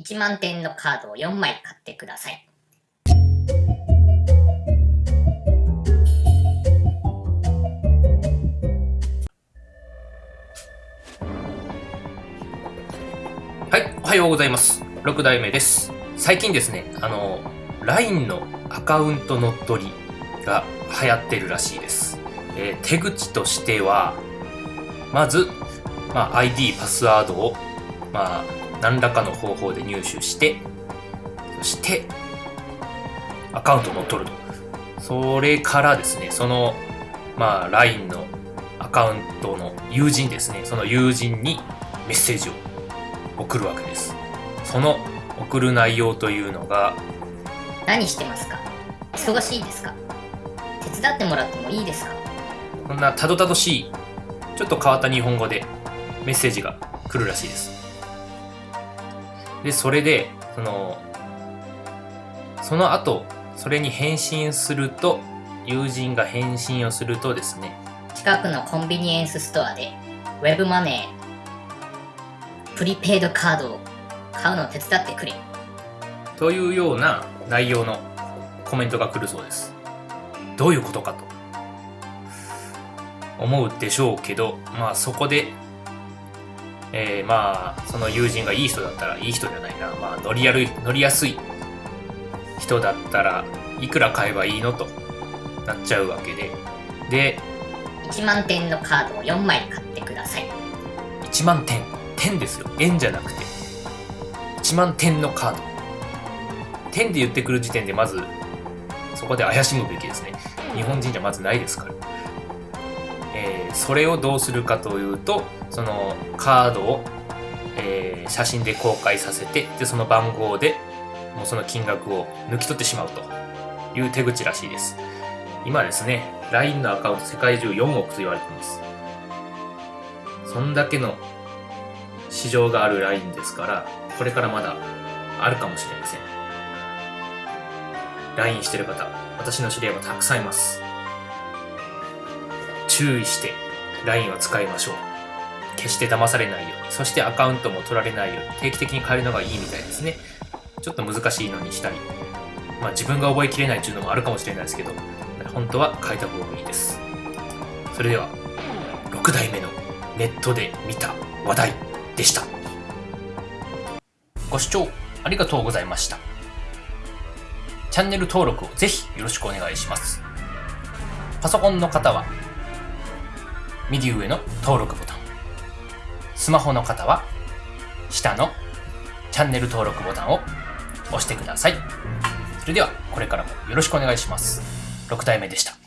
1万点のカードを4枚買ってください。はい、おはようございます。6代目です。最近ですね、あの、LINE のアカウント乗っ取りが流行ってるらしいです。えー手口としては、まず、まあ、ID、パスワードを、まあ、何らかの方法で入手して、そして、アカウントを乗っ取ると。それからですね、その、まあ、LINE のアカウントの友人ですね、その友人にメッセージを送るわけです。その送る内容というのが何してますか？忙しいですか？手伝ってもらってもいいですか？こんなたどたどしいちょっと変わった日本語でメッセージが来るらしいですでそれでそのその後それに返信すると友人が返信をするとですね近くのコンビニエンスストアでウェブマネープリペイドカードを買うのを手伝ってくれ。というような内容のコメントが来るそうです。どういうことかと思うでしょうけどまあそこでえーまあその友人がいい人だったらいい人じゃないな。まあ乗りやる乗りやすい人だったらいくら買えばいいのとなっちゃうわけで。で1万点のカードを4枚買ってください。1万点点ですよ。円じゃなくて。1万点のカード。点で言ってくる時点でまずそこで怪しむべきですね。日本人じゃまずないですから、それをどうするかというとそのカードを、えー写真で公開させてでその番号でもうその金額を抜き取ってしまうという手口らしいです今ですね LINE のアカウント世界中4億と言われていますそんだけの市場があるラインですから、これからまだあるかもしれません。LINE してる方、私の知り合いもたくさんいます。注意して LINE を使いましょう。決して騙されないように、そしてアカウントも取られないように、定期的に変えるのがいいみたいですね。ちょっと難しいのにしたり、まあ自分が覚えきれないっていうのもあるかもしれないですけど、本当は変えた方がいいです。それでは、6代目のネットで見た話題でした。ご視聴ありがとうございました。チャンネル登録をぜひよろしくお願いします。パソコンの方は右上の登録ボタン。スマホの方は下のチャンネル登録ボタンを押してください。それではこれからもよろしくお願いします。6体目でした。